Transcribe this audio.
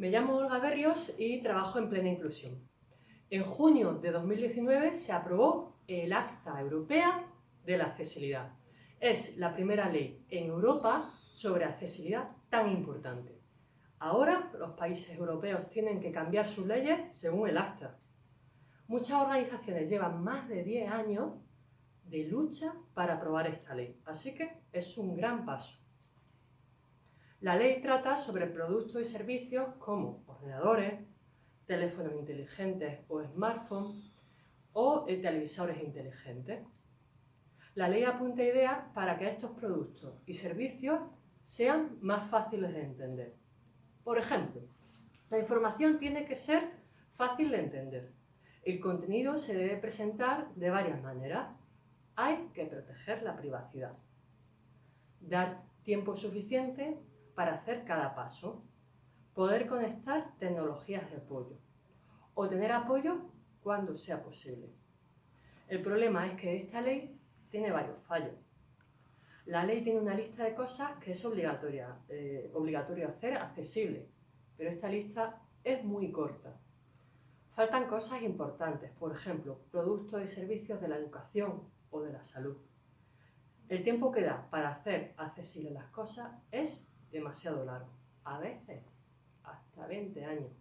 Me llamo Olga Berrios y trabajo en Plena Inclusión. En junio de 2019 se aprobó el Acta Europea de la Accesibilidad. Es la primera ley en Europa sobre accesibilidad tan importante. Ahora los países europeos tienen que cambiar sus leyes según el Acta. Muchas organizaciones llevan más de 10 años de lucha para aprobar esta ley, así que es un gran paso. La ley trata sobre productos y servicios como ordenadores, teléfonos inteligentes o smartphones o eh, televisores inteligentes. La ley apunta ideas para que estos productos y servicios sean más fáciles de entender. Por ejemplo, la información tiene que ser fácil de entender. El contenido se debe presentar de varias maneras. Hay que proteger la privacidad. Dar tiempo suficiente para hacer cada paso, poder conectar tecnologías de apoyo o tener apoyo cuando sea posible. El problema es que esta ley tiene varios fallos. La ley tiene una lista de cosas que es obligatoria, eh, obligatorio hacer accesible, pero esta lista es muy corta. Faltan cosas importantes, por ejemplo, productos y servicios de la educación o de la salud. El tiempo que da para hacer accesibles las cosas es demasiado largo, a veces hasta 20 años.